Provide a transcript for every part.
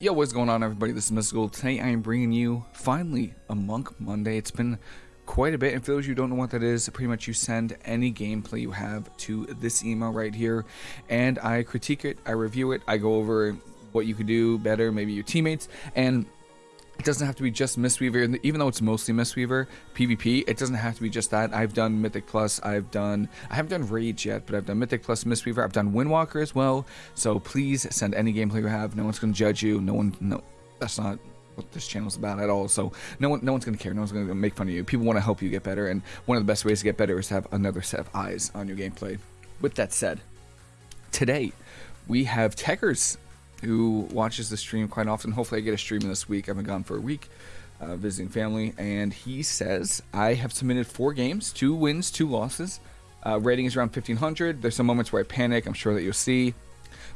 Yo, what's going on everybody? This is Mystical. Today I am bringing you, finally, a Monk Monday. It's been quite a bit, and for those of you who don't know what that is, pretty much you send any gameplay you have to this email right here, and I critique it, I review it, I go over what you could do better, maybe your teammates, and it doesn't have to be just Mistweaver, even though it's mostly Mistweaver PvP. It doesn't have to be just that. I've done Mythic Plus. I've done. I haven't done Rage yet, but I've done Mythic Plus Mistweaver. I've done Windwalker as well. So please send any gameplay you have. No one's gonna judge you. No one. No, that's not what this channel's about at all. So no one, no one's gonna care. No one's gonna make fun of you. People want to help you get better, and one of the best ways to get better is to have another set of eyes on your gameplay. With that said, today we have Tekkers who watches the stream quite often. Hopefully, I get a stream this week. I've been gone for a week. Uh, visiting family, and he says I have submitted four games, two wins, two losses. Uh, rating is around 1500. There's some moments where I panic. I'm sure that you'll see.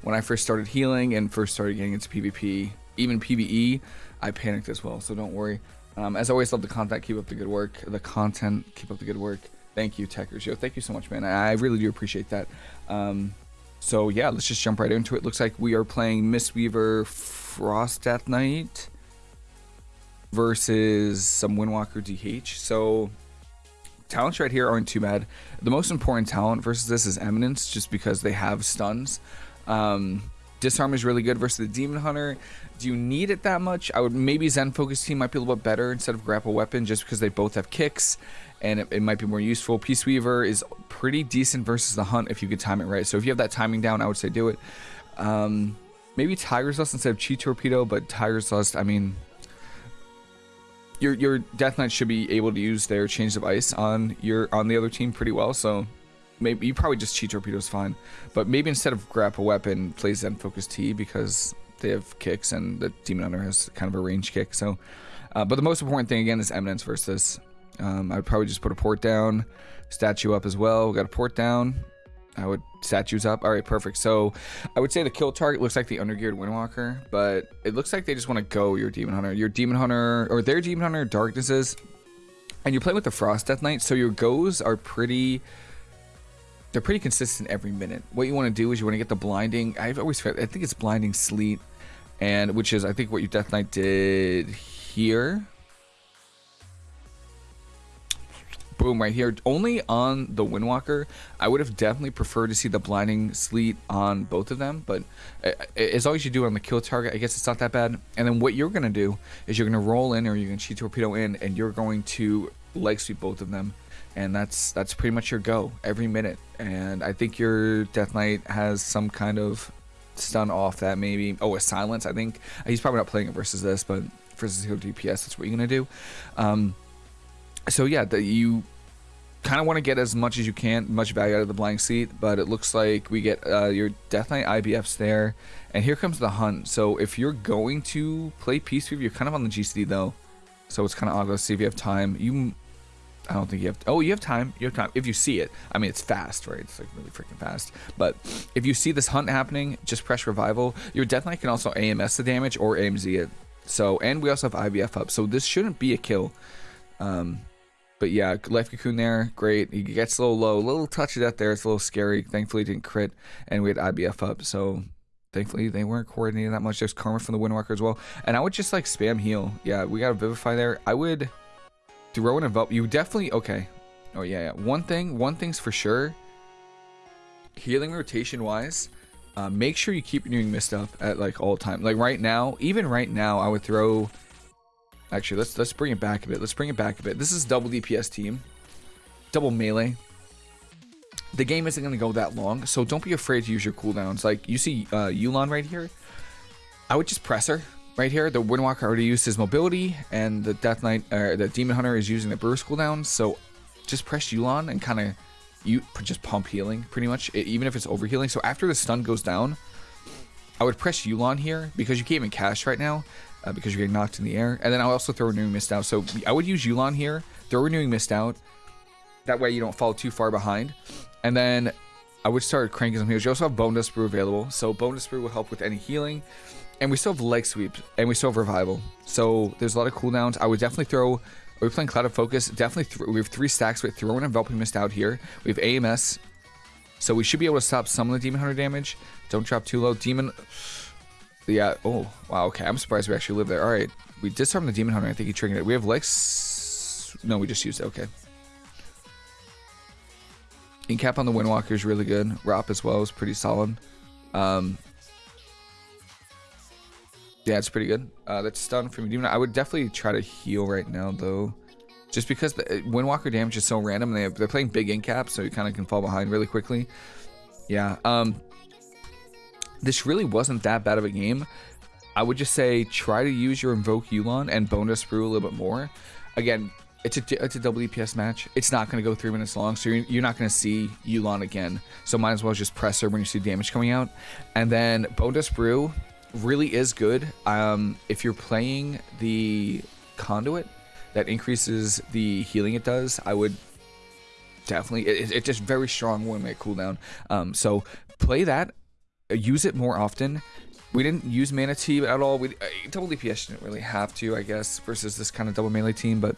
When I first started healing and first started getting into PvP, even PvE, I panicked as well. So don't worry. Um, as always, love the content. Keep up the good work. The content. Keep up the good work. Thank you, Techers. Yo, thank you so much, man. I really do appreciate that. Um, so yeah, let's just jump right into it. Looks like we are playing Mistweaver Frost Death Knight versus some Windwalker DH. So talents right here aren't too bad. The most important talent versus this is Eminence, just because they have stuns. Um, Disarm is really good versus the Demon Hunter. Do you need it that much? I would maybe Zen Focus Tea might be a little bit better instead of Grapple Weapon just because they both have kicks and it, it might be more useful. Peace Weaver is pretty decent versus the Hunt if you could time it right. So if you have that timing down, I would say do it. Um, maybe Tiger's Lust instead of Chi Torpedo, but Tiger's Lust, I mean, your your Death Knight should be able to use their Chains of Ice on your on the other team pretty well. So maybe you probably just Chi Torpedo is fine, but maybe instead of Grapple Weapon, play Zen Focus Tea because they have kicks and the Demon Hunter has kind of a range kick. So, uh, but the most important thing again is Eminence versus um, I would probably just put a port down, statue up as well. We got a port down. I would statues up. All right, perfect. So I would say the kill target looks like the undergeared Windwalker, but it looks like they just want to go your Demon Hunter. Your Demon Hunter, or their Demon Hunter Darknesses, and you're playing with the Frost Death Knight, so your goes are pretty... They're pretty consistent every minute. What you want to do is you want to get the blinding. I've always I think it's blinding sleet, and which is I think what your Death Knight did here. Boom right here. Only on the windwalker i would have definitely preferred to see the blinding sleet on both of them but as long as you do on the kill target i guess it's not that bad. And then what you're going to do is you're going to roll in or you're going to Chi Torpedo in and you're going to leg sweep both of them. And that's that's pretty much your go every minute. And i think your death knight has some kind of stun off that maybe oh a silence i think. He's probably not playing it versus this but versus zero dps that's what you're going to do. Um so yeah, that you kind of want to get as much as you can, much value out of the blank seat, but it looks like we get uh, your Death Knight IBFs there, and here comes the hunt. So if you're going to play Peace Weaver, you're kind of on the GCD though, so it's kind of odd. Let's see if you have time. You, I don't think you have. Oh, you have time. You have time if you see it. I mean, it's fast, right? It's like really freaking fast. But if you see this hunt happening, just press revival. Your Death Knight can also AMS the damage or AMZ it. So and we also have IBF up, so this shouldn't be a kill. Um, but yeah, Life Cocoon there, great. He gets a little low, a little touch of death there. It's a little scary. Thankfully, didn't crit, and we had IBF up, so thankfully they weren't coordinating that much. There's Karma from the Windwalker as well, and I would just like spam heal. Yeah, we got a Vivify there. I would throw an envelop. You definitely okay. Oh yeah, yeah. One thing, one thing's for sure. Healing rotation wise, uh, make sure you keep renewing mist up at like all time. Like right now, even right now, I would throw Actually, let's let's bring it back a bit. Let's bring it back a bit. This is double DPS team, double melee. The game isn't going to go that long, so don't be afraid to use your cooldowns. Like you see uh, Yu'lon right here. I would just press her right here. The Windwalker already used his mobility, and the Death Knight, or the Demon Hunter is using the burst cooldown. So just press Yu'lon and kind of you just pump healing pretty much, even if it's over healing. So after the stun goes down, I would press Yu'lon here because you can't even cast right now uh, because you're getting knocked in the air. And then I'll also throw Renewing Mist out. So I would use Yu'lon here, throw Renewing Mist out. That way you don't fall too far behind. And then I would start cranking some heals. You also have Bonedust Brew available. So Bonedust Brew will help with any healing. And we still have Leg Sweep. And we still have Revival. So there's a lot of cooldowns. I would definitely throw... Are we playing Clouded Focus? Definitely, we have three stacks with Throw and Enveloping Mist out here. We have AMS. So we should be able to stop some of the Demon Hunter damage. Don't drop too low. Demon... Yeah. Oh, wow. Okay. I'm surprised we actually live there. All right. We disarmed the Demon Hunter. I think he triggered it. We have Lex. No, we just used it. Okay. Incap on the Windwalker is really good. Rop as well is pretty solid. Um, yeah, it's pretty good. Uh, that's stun from Demon. I would definitely try to heal right now, though. Just because the Windwalker damage is so random. They have, they're playing big incap, so you kind of can fall behind really quickly. Yeah. Um, this really wasn't that bad of a game. I would just say try to use your Invoke Yu'lon and Bonedust Brew a little bit more. Again, it's a, it's a DPS match. It's not going to go three minutes long, so you're, you're not going to see Yu'lon again. So might as well just press her when you see damage coming out. And then Bonedust Brew really is good. Um, if you're playing the Conduit that increases the healing it does, I would definitely, it, it's just very strong one minute cooldown. Um, so play that use it more often. We didn't use Mana Tea at all. We uh, double DPS didn't really have to, I guess, versus this kind of double melee team. But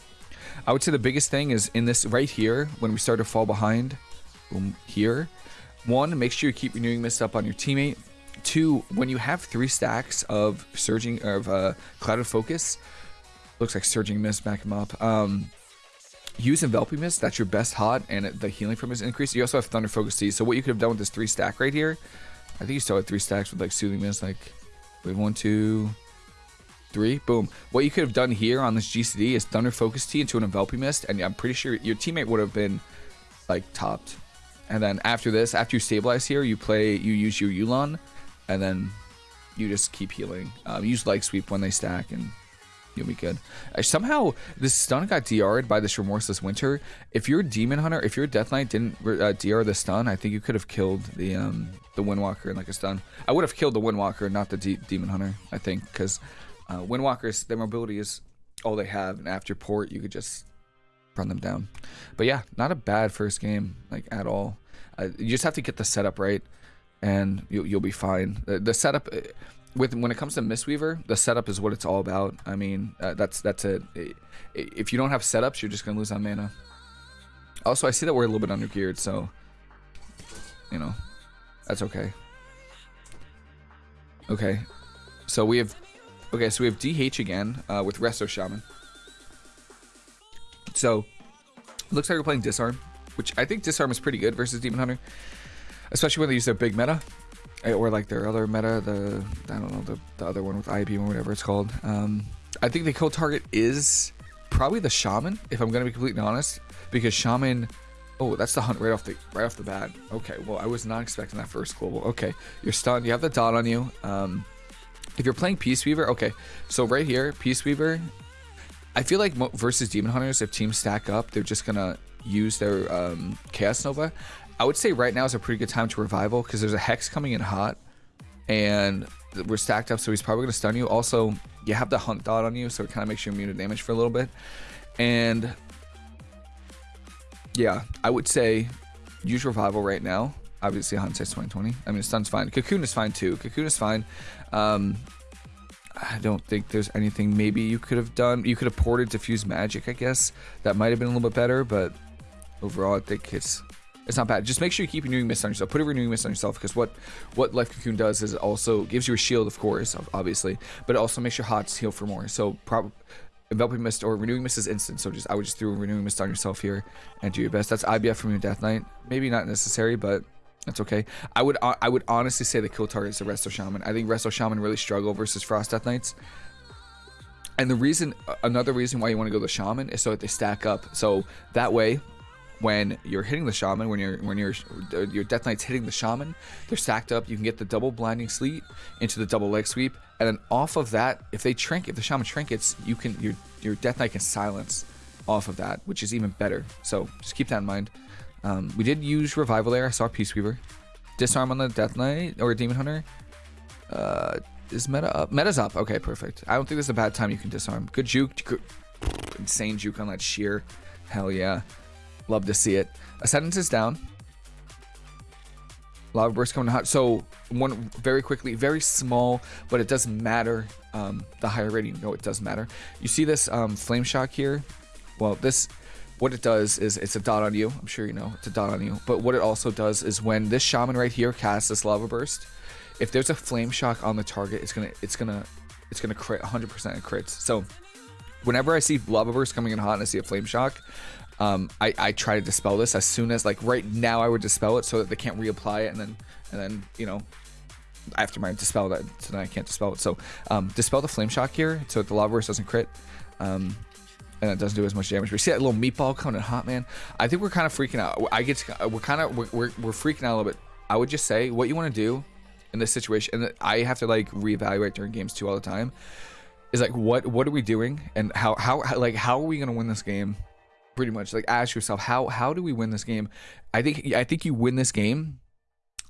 I would say the biggest thing is in this right here when we start to fall behind. Boom, here. One, make sure you keep renewing mist up on your teammate. Two, when you have three stacks of surging of uh, clouded focus, looks like surging mist back him up. Um, use enveloping mist. That's your best hot, and the healing from is increased. You also have thunder focus Tea. So what you could have done with this three stack right here I think you still had three stacks with like soothing mist. Like, we have one, two, three. Boom. What you could have done here on this GCD is Thunder Focus Tea into an enveloping mist, and I'm pretty sure your teammate would have been like topped. And then after this, after you stabilize here, you play, you use your Yu'lon, and then you just keep healing. Um, use Leg Sweep when they stack, and You'll be good. Somehow, this stun got DR'd by this Remorseless Winter. If your Demon Hunter, if your Death Knight didn't uh, DR the stun, I think you could have killed the um, the Windwalker in like a stun. I would have killed the Windwalker, not the D Demon Hunter, I think, because uh, Windwalkers, their mobility is all they have, and after port, you could just run them down. But yeah, not a bad first game, like, at all. Uh, you just have to get the setup right, and you'll, you'll be fine. The, the setup uh, with when it comes to Mistweaver, the setup is what it's all about. I mean, uh, that's that's it. If you don't have setups, you're just gonna lose on mana. Also, I see that we're a little bit undergeared, so you know, that's okay. Okay, so we have okay, so we have DH again uh, with Resto Shaman. So looks like we're playing Disarm, which I think Disarm is pretty good versus Demon Hunter, especially when they use their big meta. Eh, or like their other meta, the I don't know the, the other one with IBM or whatever it's called. Um, I think the kill target is probably the shaman, if I'm gonna be completely honest, because shaman. Oh, that's the hunt right off the right off the bat. Okay, well I was not expecting that first global. Okay, you're stunned. You have the dot on you. Um, if you're playing Peace Weaver, okay, so right here, Peace Weaver. I feel like versus Demon Hunters, if teams stack up, they're just gonna use their um, Chaos Nova. I would say right now is a pretty good time to revival because there's a hex coming in hot and we're stacked up so he's probably going to stun you. Also you have the hunt dot on you so it kind of makes you immune to damage for a little bit. And yeah i would say use revival right now. Obviously hunt hindsight's 2020 i mean stun's fine. Cocoon is fine too. Cocoon is fine. Um i don't think there's anything maybe you could have done. You could have ported diffuse magic i guess. That might have been a little bit better but overall i think it's it's not bad. Just make sure you keep renewing mist on yourself. Put a renewing mist on yourself because what what Life Cocoon does is it also gives you a shield, of course, obviously, but it also makes your hots heal for more. So probably enveloping mist or renewing mist is instant. So just I would just throw renewing mist on yourself here and do your best. That's IBF from your Death Knight. Maybe not necessary, but that's okay. I would uh, I would honestly say the kill target is the Resto Shaman. I think Resto Shaman really struggle versus Frost Death Knights. And the reason, another reason why you want to go the Shaman is so that they stack up. So that way, when you're hitting the shaman, when you're when you're your death knight's hitting the shaman, they're stacked up. You can get the double blinding sleet into the double leg sweep, and then off of that, if they trink, if the shaman trinkets, you can your your death knight can silence off of that, which is even better. So just keep that in mind. Um, we did use revival there. I saw Peace Weaver, disarm on the death knight or demon hunter. Uh, is meta up? Meta's up. Okay, perfect. I don't think this is a bad time you can disarm. Good juke. Insane juke on that shear. Hell yeah. Love to see it. Ascendance is down. Lava burst coming hot. So one very quickly, very small, but it doesn't matter. Um, the higher rating, no, it does matter. You see this um, flame shock here? Well, this, what it does is it's a dot on you. I'm sure you know it's a dot on you. But what it also does is when this shaman right here casts this lava burst, if there's a flame shock on the target, it's gonna it's gonna it's gonna crit 100% crits. So whenever I see lava burst coming in hot and I see a flame shock, um, I, I try to dispel this as soon as like right now I would dispel it so that they can't reapply it and then and then you know after my dispel that so then I can't dispel it. So um, dispel the flame shock here so the lava burst doesn't crit. Um, and it doesn't do as much damage. We see that little meatball coming in hot, man. I think we're kind of freaking out. I get to, we're kind of we're, we're, we're freaking out a little bit. I would just say what you want to do in this situation, and I have to like reevaluate during games too all the time. Is like what what are we doing, and how how, how like how are we gonna win this game? Pretty much like ask yourself how how do we win this game? I think I think you win this game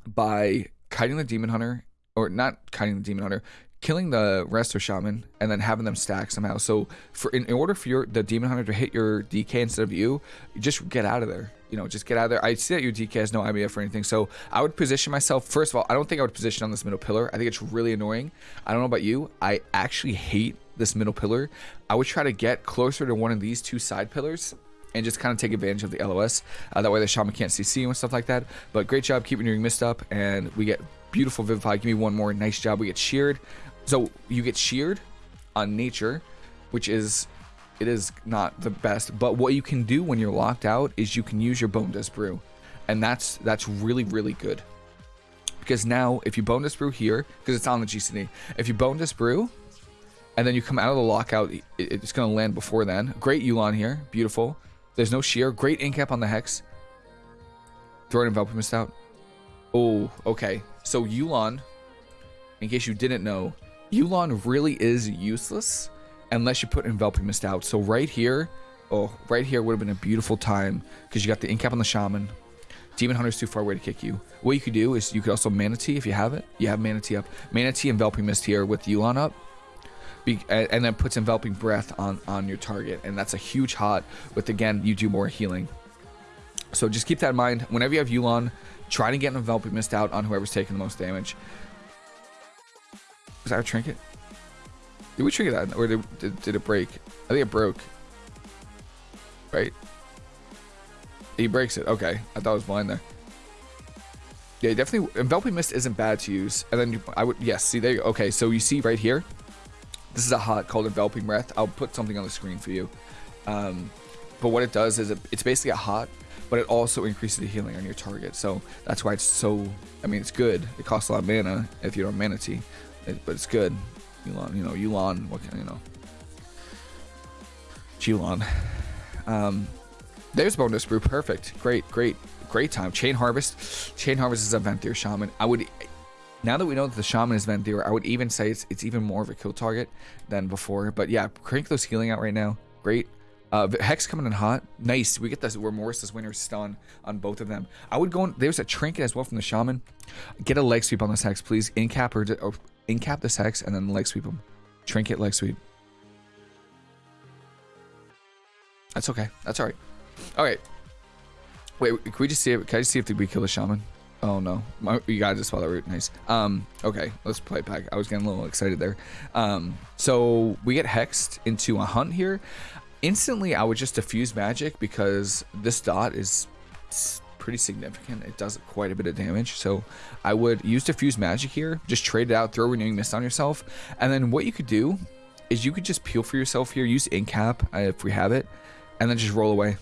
by kiting the demon hunter or not kiting the demon hunter killing the resto shaman and then having them stack somehow. So for in, in, order for your the demon hunter to hit your DK instead of you, just get out of there. You know, just get out of there. I see that your DK has no IBF or anything, so I would position myself. First of all, I don't think I would position on this middle pillar. I think it's really annoying. I don't know about you. I actually hate this middle pillar. I would try to get closer to one of these two side pillars and just kind of take advantage of the LOS. Uh, that way the shaman can't CC you and stuff like that. But great job keeping your mist up, and we get beautiful Vivify. Give me one more. Nice job. We get sheared. So you get sheared on nature, which is it is not the best. But what you can do when you're locked out is you can use your Bonedust Brew, and that's that's really really good. Because now if you Bonedust Brew here, because it's on the GCD, if you Bonedust Brew, and then you come out of the lockout, it's gonna land before then. Great Yu'lon here, beautiful. There's no shear. Great incap on the hex. Throw an enveloping mist out. Oh, okay. So Yu'lon, in case you didn't know, Yu'lon really is useless unless you put Enveloping Mist out. So right here, oh, right here would have been a beautiful time because you got the Incap on the Shaman. Demon Hunter's too far away to kick you. What you could do is you could also Mana Tea if you have it. You have Mana Tea up. Mana Tea Enveloping Mist here with Yu'lon up. Be, and then puts Enveloping Breath on, on your target. And that's a huge hot with, again, you do more healing. So just keep that in mind. Whenever you have Yu'lon, try to get an Enveloping Mist out on whoever's taking the most damage. Was that a trinket? Did we trigger that? Or did, did, did it break? I think it broke. Right? He breaks it. Okay. I thought I was blind there. Yeah, definitely. Enveloping Mist isn't bad to use. And then I would, yes, see there you go. Okay, so you see right here, this is a hot called Enveloping Breath. I'll put something on the screen for you. Um, but what it does is it, it's basically a hot, but it also increases the healing on your target. So that's why it's so, I mean, it's good. It costs a lot of mana if you don't Mana Tea, It, but it's good. Yu'lon, you know, Yu'lon, what can you know? Yu'lon. Um, there's Bonedust Brew. Perfect. Great, great, great time. Chain Harvest. Chain Harvest is a Venthyr Shaman. I would, now that we know that the Shaman is Venthyr, I would even say it's, it's even more of a kill target than before. But yeah, crank those healing out right now. Great. Uh, Hex coming in hot. Nice. We get this Remorseless Winter stun on both of them. I would go on. There's a trinket as well from the Shaman. Get a leg sweep on this Hex, please. Incap or, or incap this hex and then leg sweep him. Trinket leg sweep. That's okay. That's alright. Alright. Wait, can we just see it? Can I just see if we kill the shaman? Oh no. You gotta just follow that route. Nice. Um, okay, let's play it back. I was getting a little excited there. Um, so we get hexed into a hunt here. Instantly, I would just diffuse magic because this dot is pretty significant. It does quite a bit of damage. So I would use Diffuse Magic here. Just trade it out, throw Renewing Mist on yourself. And then what you could do is you could just peel for yourself here. Use Incap uh, if we have it. And then just roll away.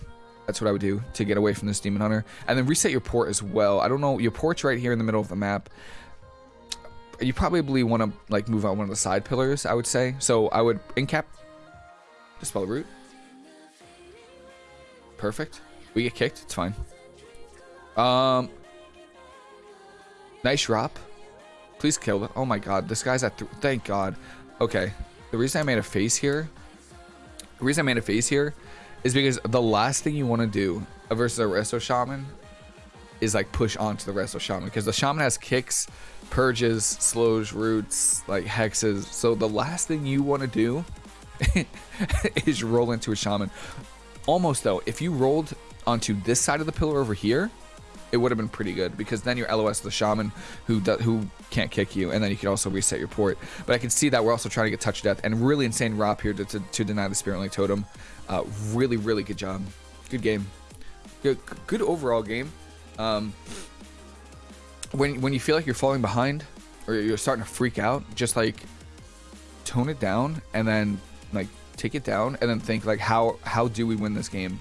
That's what I would do to get away from this Demon Hunter. And then reset your port as well. I don't know. Your port's right here in the middle of the map. You probably want to like move out one of the side pillars, I would say. So I would Incap. Dispel root. Perfect. We get kicked. It's fine. Um, nice drop. Please kill them. Oh my god, this guy's at. Thank God. Okay, the reason I made a face here, the reason I made a face here, is because the last thing you want to do versus a resto shaman is like push onto the resto shaman because the shaman has kicks, purges, slows, roots, like hexes. So the last thing you want to do is roll into a shaman. Almost though, if you rolled onto this side of the pillar over here, it would have been pretty good because then you're LOS the shaman who do, who can't kick you, and then you can also reset your port. But I can see that we're also trying to get touch death and really insane Rop here to, to, to deny the Spirit Link Totem. Uh, really, really good job. Good game. Good, good overall game. Um, when when you feel like you're falling behind, or you're starting to freak out, just like tone it down and then like take it down and then think like how how do we win this game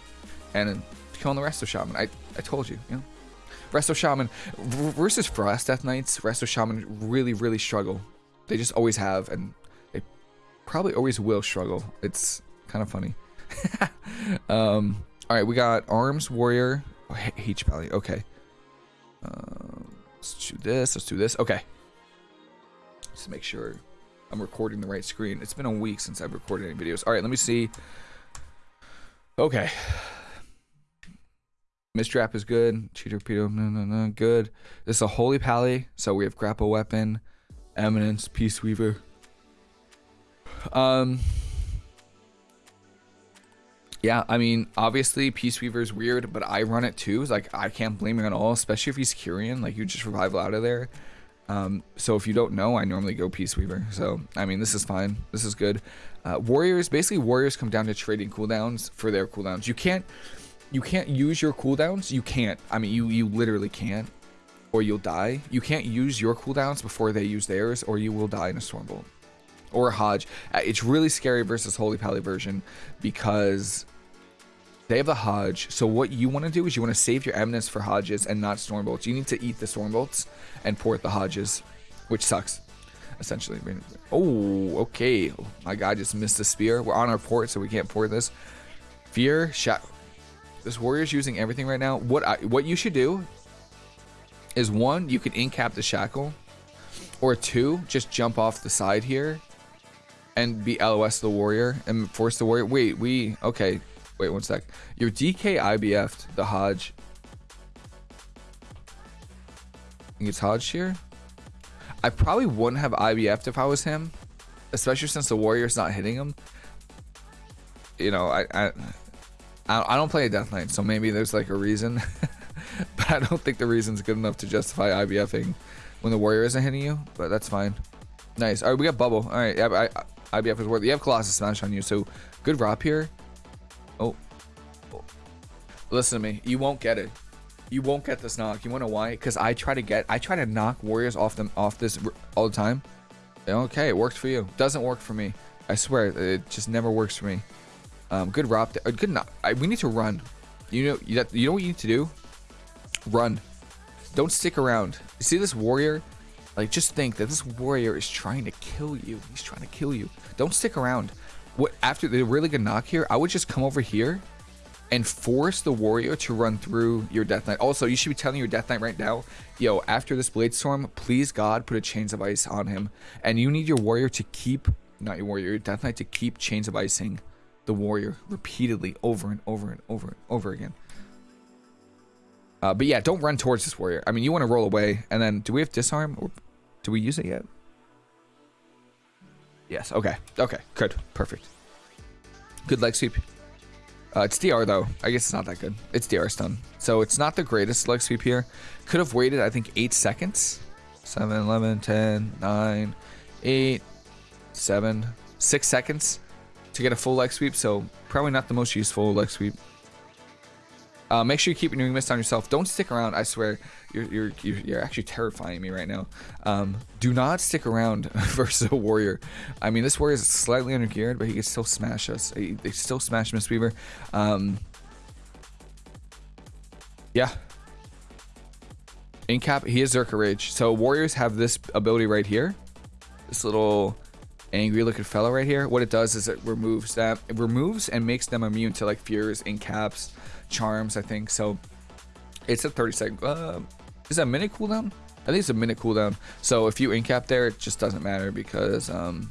and then killing the rest of Shaman. I I told you, you know. Resto Shaman versus Frost Death Knights, Resto Shaman really really struggle. They just always have and they probably always will struggle. It's kind of funny. um all right, we got Arms Warrior, oh, H Pally. Okay. Uh, let's do this. Let's do this. Okay. Just make sure I'm recording the right screen. It's been a week since I've recorded any videos. All right, let me see. Okay. Mistwrap is good. Chi Torpedo, no, no, no, good. This is a Holy Pally, so we have Grapple Weapon, Eminence, Peace Weaver. Um, yeah, I mean, obviously Peace Weaver is weird, but I run it too. Like I can't blame him at all, especially if he's Kyrian. Like you just revival out of there. Um, so if you don't know, I normally go Peace Weaver. So, I mean, this is fine. This is good. Uh, warriors, basically warriors come down to trading cooldowns for their cooldowns. You can't, you can't use your cooldowns. You can't. I mean, you, you literally can't or you'll die. You can't use your cooldowns before they use theirs or you will die in a Stormbolt or a Hodge. Uh, it's really scary versus Holy Pally version because they have the Hodge. So what you want to do is you want to save your Eminence for Hodges and not Stormbolts. You need to eat the Stormbolts and port the Hodges, which sucks, essentially. Oh, okay. Oh, my guy just missed the spear. We're on our port, so we can't port this. Fear, shot. This warrior's using everything right now. What I, what you should do is one, you can incap the shackle, or two, just jump off the side here and be LOS the warrior and force the warrior. Wait, we okay. Wait one sec. Your DK IBF'd the Hodge. Think it's Hodge here? I probably wouldn't have IBF'd if I was him, especially since the warrior's not hitting him. You know, I I I don't play a Death Knight, so maybe there's like a reason, but I don't think the reason's good enough to justify IBFing when the warrior isn't hitting you. But that's fine. Nice. All right, we got bubble. All right, I, I, IBF is worth. it. You have Colossus Smash on you, so good drop here. Oh. oh. Listen to me. You won't get it. You won't get this knock. You wanna know why? Because I try to get, I try to knock warriors off them off this all the time. Okay, it worked for you. Doesn't work for me. I swear, it just never works for me. Um, good rob. Uh, good knock. I, we need to run. You know, you, you know what you need to do? Run. Don't stick around. You see this warrior? Like, just think that this warrior is trying to kill you. He's trying to kill you. Don't stick around what after the really good knock here, I would just come over here and force the warrior to run through your death knight. Also, you should be telling your death knight right now, yo, after this blade storm, please God put a chains of ice on him. And you need your warrior to keep not your warrior, your death knight to keep chains of icing the warrior repeatedly over and over and over and over again. Uh, but yeah, don't run towards this warrior. I mean, you want to roll away, and then do we have disarm or do we use it yet? Yes. Okay. Okay. Good. Perfect. Good leg sweep. Uh, it's DR though. I guess it's not that good. It's DR stun. So it's not the greatest leg sweep here. Could have waited, I think, 8 seconds. 7, 11, 10, 9, 8, 7, 6 seconds to get a full leg sweep. So probably not the most useful leg sweep. Uh, make sure you keep renewing mist on yourself. Don't stick around. I swear, you're you're you're, actually terrifying me right now. Um, do not stick around versus a warrior. I mean, this warrior is slightly undergeared, but he can still smash us. He, they still smash Mistweaver. Um, yeah. Incap, he is Zerka Rage. So warriors have this ability right here. This little angry looking fellow right here. What it does is it removes that. It removes and makes them immune to like fears, incaps, charms, I think. So it's a 30 second. Uh, is that a minute cooldown? I think it's a minute cooldown. So if you incap there, it just doesn't matter because um,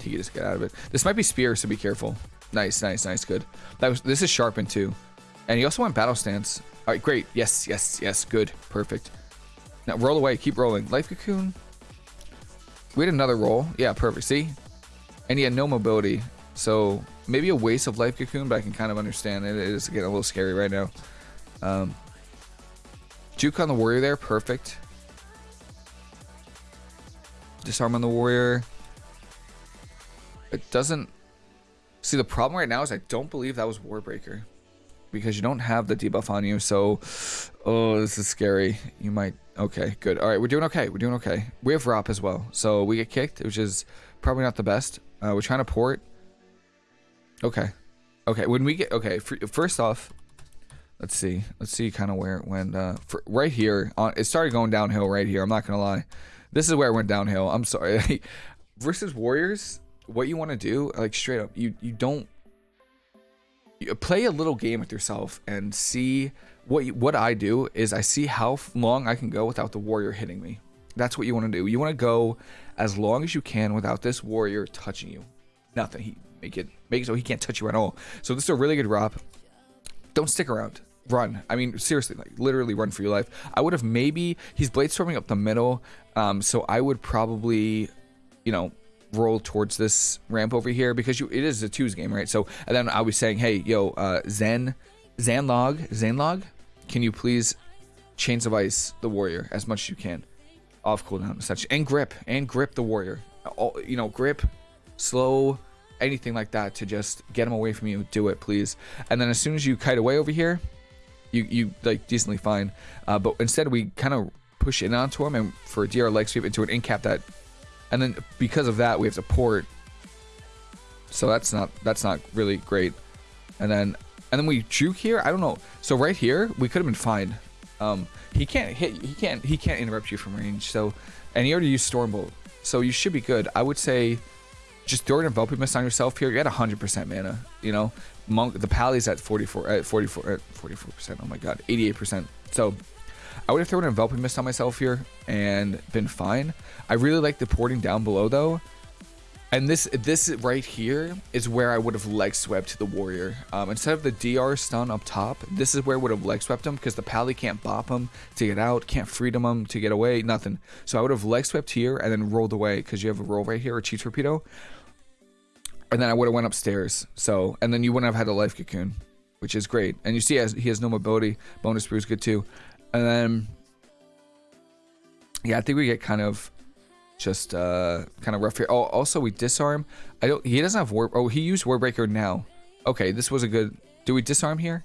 he can just get out of it. This might be spear, so be careful. Nice, nice, nice, good. That was this is sharpened too, and he also went battle stance. All right, great. Yes, yes, yes. Good, perfect. Now roll away. Keep rolling. Life cocoon. We had another roll. Yeah, perfect. See, and he had no mobility. So maybe a waste of life cocoon, but I can kind of understand it. It is getting a little scary right now. Um, Juke on the warrior there, perfect. Disarm on the warrior. It doesn't... See, the problem right now is I don't believe that was Warbreaker. Because you don't have the debuff on you, so... Oh, this is scary. You might Okay, good. All right, we're doing okay. We're doing okay. We have Rop as well. So we get kicked, which is probably not the best. Uh, we're trying to port. Okay. Okay, when we get... Okay, first off, let's see. Let's see kind of where it went. Uh, for, right here, on, it started going downhill right here. I'm not going to lie. This is where it went downhill. I'm sorry. Versus Warriors, what you want to do, like straight up, you, you don't... You play a little game with yourself and see what what I do is I see how long I can go without the warrior hitting me. That's what you want to do. You want to go as long as you can without this warrior touching you. Nothing. He make it make it so he can't touch you at all. So this is a really good Rop. Don't stick around. Run. I mean, seriously, like literally run for your life. I would have maybe he's blade storming up the middle. Um, so I would probably, you know, roll towards this ramp over here because you it is a twos game, right? So and then I was saying, hey, yo, uh, Zen Zanlog, Zanlog, can you please Chains of Ice the warrior as much as you can off cooldown such and grip and grip the warrior. All, you know, grip, slow, anything like that to just get him away from you. Do it, please. And then as soon as you kite away over here, you you like decently fine. Uh, but instead we kind of push in onto him and for a DR leg sweep into an incap that, and then because of that we have to port. So that's not that's not really great. And then and then we juke here. I don't know. So right here, we could have been fine. Um, he can't hit. He can't. He can't interrupt you from range. So, and he already used Stormbolt. So you should be good. I would say, just throw an enveloping mist on yourself here. You're at 100% mana. You know, monk. The pally's at 44. At 44. At 44%. Oh my god, 88%. So. I would have thrown an enveloping mist on myself here and been fine. I really like the porting down below though. And this this right here is where I would have leg swept the warrior. Um, instead of the DR stun up top, this is where I would have leg swept him because the pally can't bop him to get out, can't freedom him to get away, nothing. So I would have leg swept here and then rolled away because you have a roll right here, a Chi Torpedo. And then I would have went upstairs. So, and then you wouldn't have had a life cocoon, which is great. And you see he has, he has no mobility. Bonedust Brew is good too. And then, yeah, I think we get kind of just uh, kind of rough here. Oh, also we disarm. I don't. He doesn't have war. Oh, he used warbreaker now. Okay, this was a good. Do we disarm here?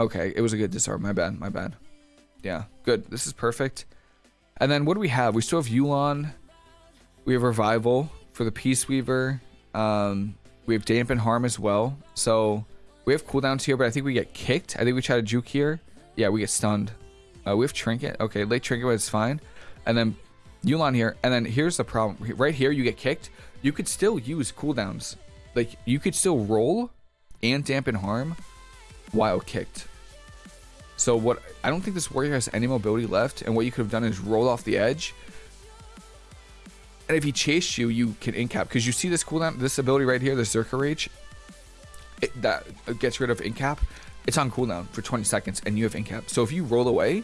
Okay, it was a good disarm. My bad. My bad. Yeah, good. This is perfect. And then what do we have? We still have Yu'lon. We have Revival for the Peace Weaver. Um, we have Dampen Harm as well. So we have cooldowns here, but I think we get kicked. I think we try to juke here. Yeah, we get stunned. Uh, we have Trinket. Okay, late Trinket, but it's fine. And then Yu'lon here, and then here's the problem. Right here, you get kicked. You could still use cooldowns. Like, you could still roll and dampen harm while kicked. So what, I don't think this warrior has any mobility left, and what you could have done is roll off the edge. And if he chased you, you can incap. Because you see this cooldown, this ability right here, the Zerka Rage, it, that gets rid of incap. It's on cooldown for 20 seconds, and you have incap. So if you roll away,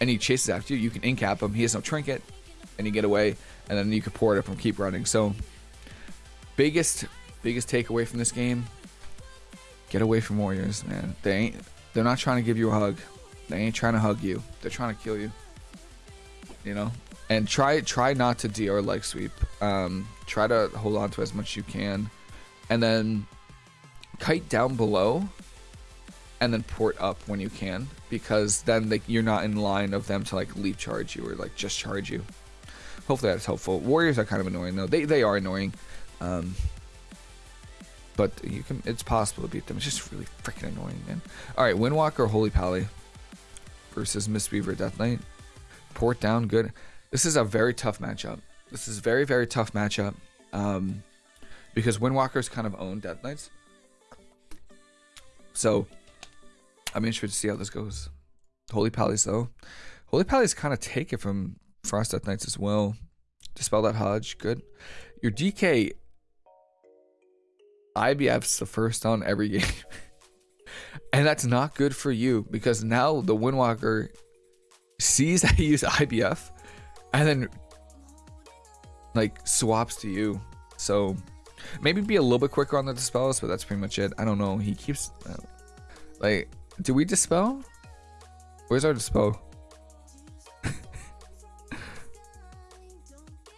and he chases after you, you can incap him. He has no trinket and you get away, and then you can pour it up and keep running. So, biggest biggest takeaway from this game: get away from warriors, man. They ain't they're not trying to give you a hug. They ain't trying to hug you. They're trying to kill you. You know, and try try not to DR leg sweep. Um, try to hold on to as much as you can, and then kite down below and then port up when you can because then they, you're not in line of them to like leap charge you or like just charge you hopefully that's helpful. Warriors are kind of annoying though. They they are annoying. Um, but you can it's possible to beat them. It's just really freaking annoying, man. Alright, Windwalker Holy Pally versus Mistweaver Death Knight. Port down, good. This is a very tough matchup. This is very, very tough matchup. Um, because Windwalkers kind of own Death Knights. So I'm interested to see how this goes. Holy Pallies though. Holy Pally's kind of take it from Frost Death Knights as well. Dispel that Hodge, good. Your DK IBF's the first on every game. and that's not good for you because now the Windwalker sees that you use IBF and then like swaps to you. So maybe be a little bit quicker on the dispels, but that's pretty much it. I don't know. He keeps uh, like, do we dispel? Where's our dispel?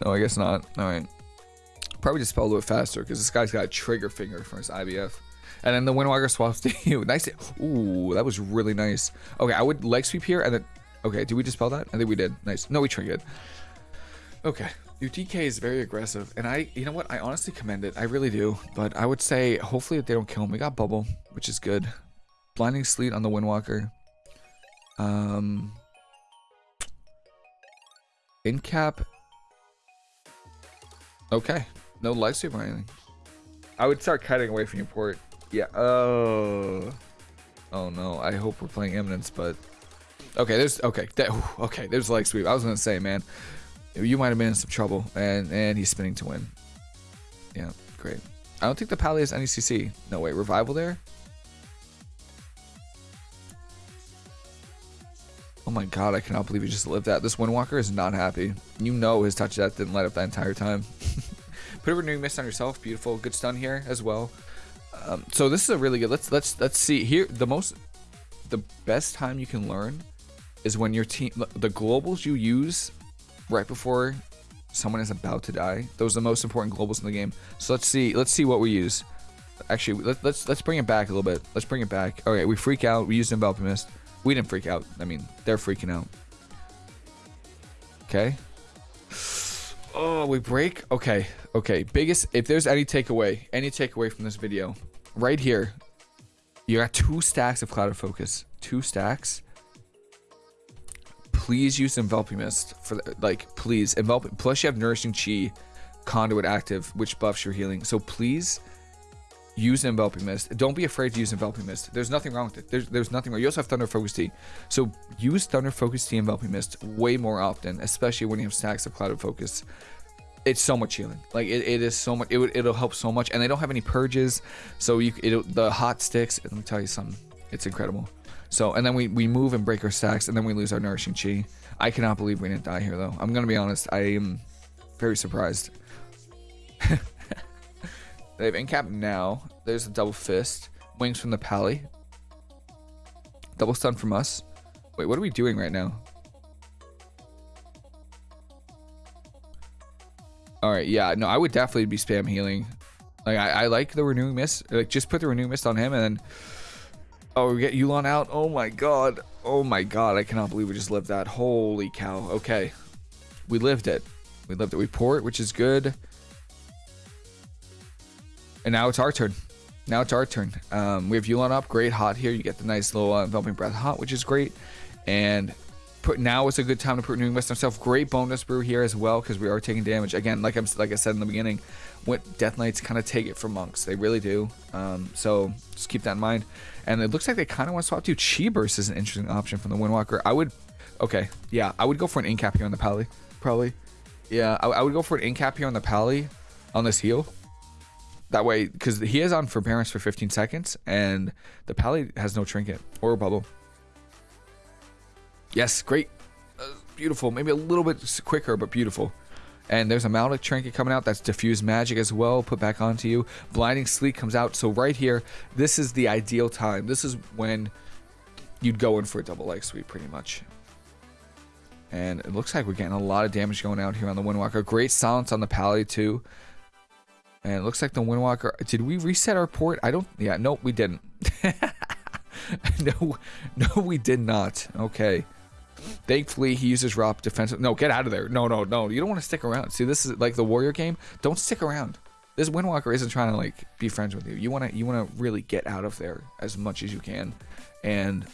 No, I guess not. All right. Probably just spell a little bit faster because this guy's got a trigger finger for his IBF. And then the Windwalker swaps to you. Nice. Ooh, that was really nice. Okay, I would leg sweep here and then Okay, did we dispel that? I think we did. Nice. No, we triggered. Okay. DK is very aggressive, and I, you know what? I honestly commend it. I really do. But I would say, hopefully, they don't kill him. We got bubble, which is good. Blinding sleet on the Windwalker. Um, in cap. Okay, no light sweep or anything. I would start cutting away from your port. Yeah. Oh. Oh no. I hope we're playing Eminence, but okay. There's okay. That, okay. There's light sweep. I was gonna say, man you might have been in some trouble, and and he's spinning to win. Yeah, great. I don't think the Pally has any CC. No way, revival there. Oh my god, I cannot believe he just lived that. This Windwalker is not happy. You know his touch death didn't light up that entire time. Put a renewing mist on yourself. Beautiful. Good stun here as well. Um, so this is a really good. Let's let's let's see here. The most, the best time you can learn is when your team, the globals you use right before someone is about to die. Those are the most important globals in the game. So let's see. Let's see what we use. Actually, let, us let's, let's bring it back a little bit. Let's bring it back. Okay, we freak out. We used enveloping mist. We didn't freak out. I mean, they're freaking out. Okay. Oh, we break. Okay, okay. Biggest. If there's any takeaway, any takeaway from this video, right here, you got two stacks of Clouded focus. Two stacks please use enveloping mist for like please envelop plus you have nourishing chi conduit active which buffs your healing so please use enveloping mist don't be afraid to use enveloping mist there's nothing wrong with it there's, there's nothing wrong you also have thunder focus tea. so use thunder focus tea enveloping mist way more often especially when you have stacks of clouded focus it's so much healing like it, it is so much it it'll help so much and they don't have any purges so you it the hot sticks let me tell you something it's incredible so, and then we, we move and break our stacks, and then we lose our nourishing chi. I cannot believe we didn't die here, though. I'm going to be honest. I am very surprised. they have incap now. There's a double fist. Wings from the pally. Double stun from us. Wait, what are we doing right now? Alright, yeah. No, I would definitely be spam healing. Like, I, I like the renewing mist. Like, just put the renewing mist on him, and then Oh, we get Yu'lon out. Oh my god. Oh my god. I cannot believe we just lived that. Holy cow. Okay. We lived it. We lived it. We port, which is good. And now it's our turn. Now it's our turn. Um, we have Yu'lon up. Great hot here. You get the nice little uh, enveloping breath hot, which is great. And put now is a good time to put New West himself. Great Bonedust Brew here as well because we are taking damage. Again, like I'm like I said in the beginning, what Death Knights kind of take it from monks. They really do. Um, so just keep that in mind. And it looks like they kind of want to swap to Chi Burst is an interesting option from the Windwalker. I would, okay, yeah, I would go for an incap here on the Pally, probably. Yeah, I, I would go for an incap here on the Pally on this heal. That way, because he is on forbearance for 15 seconds, and the Pally has no trinket or bubble. Yes, great. Uh, beautiful. Maybe a little bit quicker, but beautiful. And there's a Malik trinket coming out. That's diffuse magic as well. Put back onto you. Blinding sleet comes out. So right here, this is the ideal time. This is when you'd go in for a double light sweep pretty much. And it looks like we're getting a lot of damage going out here on the Windwalker. Great silence on the Pally too. And it looks like the Windwalker... Did we reset our port? I don't... Yeah, no, we didn't. no, no, we did not. Okay. Thankfully, he uses Rop defensive. No, get out of there. No, no, no. You don't want to stick around. See, this is like the warrior game. Don't stick around. This Windwalker isn't trying to like be friends with you. You want to you want to really get out of there as much as you can and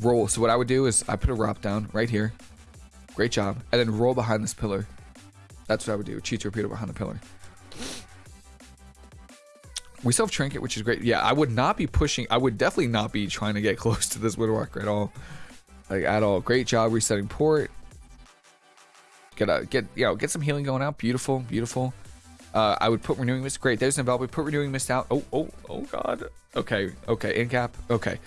roll. So what I would do is I put a Rop down right here. Great job. And then roll behind this pillar. That's what I would do. Chi Torpedo behind the pillar. We still have Trinket, which is great. Yeah, I would not be pushing. I would definitely not be trying to get close to this Windwalker at all like at all. Great job resetting port. Get a get you know get some healing going out. Beautiful, beautiful. Uh, I would put renewing mist. Great. There's an We put renewing mist out. Oh, oh, oh God. Okay, okay. In cap. Okay.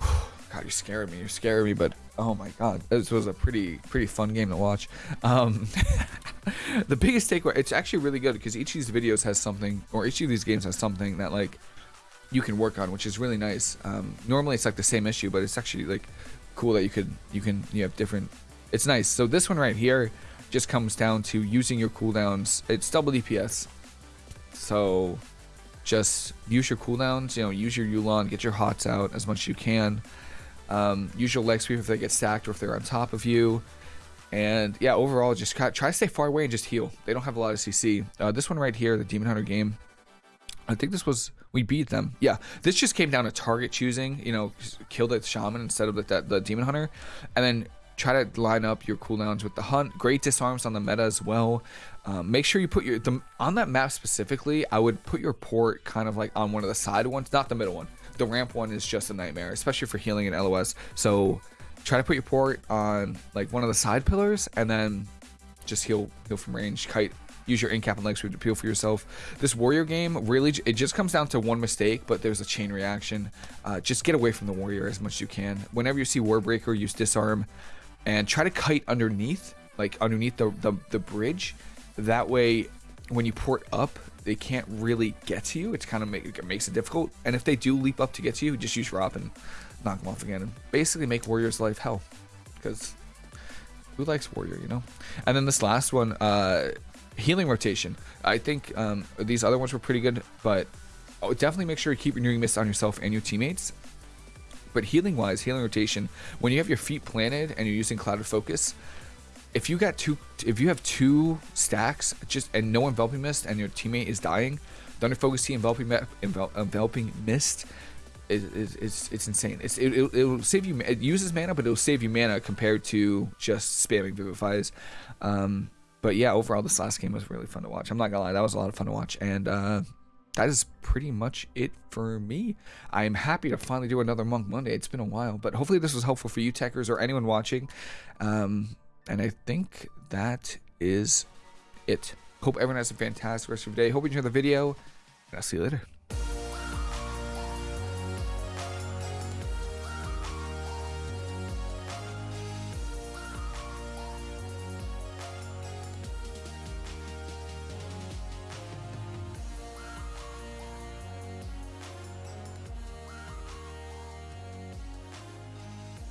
God, you're scaring me. You're scaring me. But oh my God, this was a pretty pretty fun game to watch. Um, the biggest takeaway. It's actually really good because each of these videos has something, or each of these games has something that like you can work on, which is really nice. Um, normally it's like the same issue, but it's actually like cool that you could you can you have different it's nice so this one right here just comes down to using your cooldowns it's double dps so just use your cooldowns you know use your Yu'lon get your hots out as much as you can Um, use your leg sweep if they get stacked or if they're on top of you. And yeah, overall, just try to stay far away and just heal. They don't have a lot of CC. Uh, this one right here, the Demon Hunter game, I think this was we beat them. Yeah, this just came down to target choosing. You know, kill the shaman instead of the, the, the demon hunter, and then try to line up your cooldowns with the hunt. Great disarms on the meta as well. Um, make sure you put your the, on that map specifically. I would put your port kind of like on one of the side ones, not the middle one. The ramp one is just a nightmare, especially for healing and LOS. So try to put your port on like one of the side pillars, and then just heal heal from range. Kite use your incap and leg sweep to peel for yourself. This warrior game really it just comes down to one mistake, but there's a chain reaction. Uh, just get away from the warrior as much as you can. Whenever you see warbreaker, use disarm and try to kite underneath, like underneath the the, the bridge. That way, when you port up, they can't really get to you. It's kind of make, it makes it difficult. And if they do leap up to get to you, just use drop and knock them off again, and basically make warrior's life hell. Because who likes warrior, you know? And then this last one, uh, healing rotation. I think um, these other ones were pretty good, but oh, definitely make sure you keep renewing mist on yourself and your teammates. But healing wise, healing rotation, when you have your feet planted and you're using clouded focus, if you got two, if you have two stacks, just and no enveloping mist and your teammate is dying, Thunder Focus Tea enveloping envel, enveloping mist is, is, is it's insane. It's it, it, will save you. It uses mana, but it'll save you mana compared to just spamming vivifies. Um, but yeah, overall, this last game was really fun to watch. I'm not gonna lie, that was a lot of fun to watch, and uh, that is pretty much it for me. I am happy to finally do another Monk Monday. It's been a while, but hopefully this was helpful for you techers or anyone watching. Um, and I think that is it. Hope everyone has a fantastic rest of your day. Hope you enjoy the video, and I'll see you later.